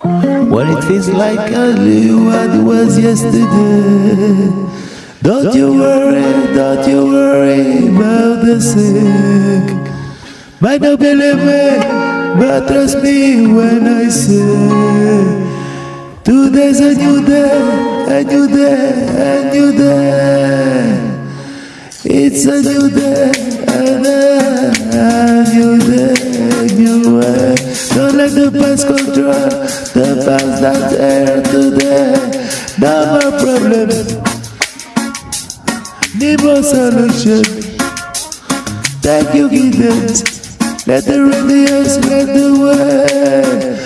When it feels like only what was yesterday. Don't you worry, don't you worry about the sick. Might not believe me, but trust me when I say Today's a new day, a new day, a new day. It's a new day, the past control the past that's here today. No more problem, need more solution. Thank you, guidance. Let the radio spread the word.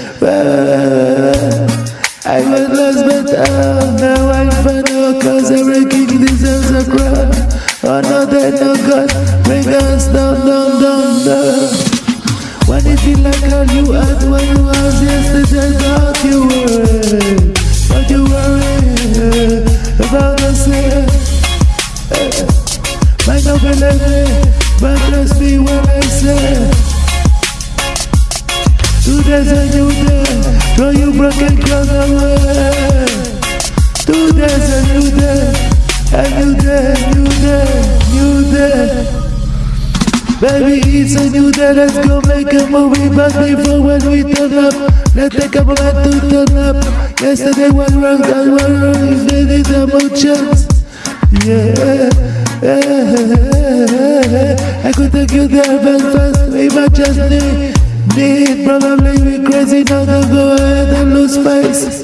I was lost but oh, now I'm found out Cause every king deserves a crown Oh no, they no God Bring us down, down, down, down feel like all you had When you was yesterday Don't you worry Don't you worry About same Might not believe me But trust me when I say Today's a new day Throw you broken cross away Today's a new day Baby, it's a new day, let's go make a movie But before when we turn up Let's take a moment to turn up Yesterday was wrong, that was wrong If they need a more chance Yeah I could take you there but fast We might just need Need probably be crazy now to go ahead and lose face.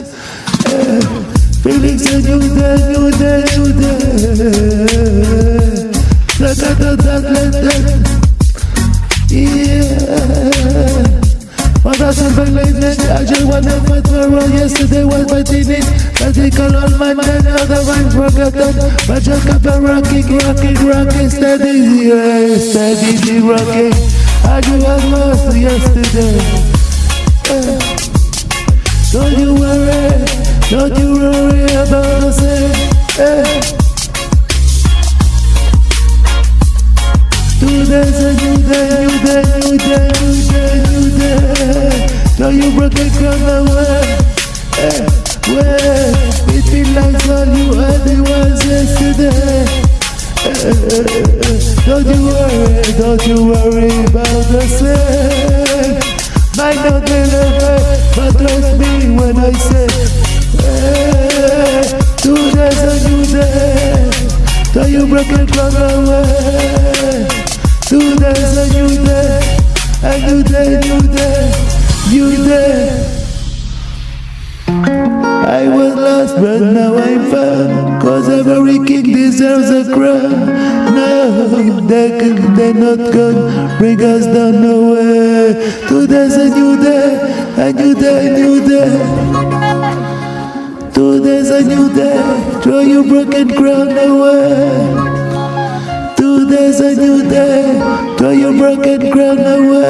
Uh, feelings a new day, new day, new day. Thought that let Yeah. What said back late I just wanna fight for wrong Yesterday was my teenage Radical on my mind, otherwise forgotten But just kept on rocking, rocking, rocking. Steady, yeah, steady, rocking. I you was lost yesterday. Uh, don't you worry, don't you worry about the day. Now you broke the way. Uh, way. It feels like all you had it was yesterday. Don't you worry, don't you worry about the same. Might not deliver, but trust me when I say, Every king deserves a crown. No, they can, they're not gonna bring us down nowhere. Today's a new day, a new day, a new day. Today's a new day, throw your broken crown away. Today's a new day, throw your broken crown away.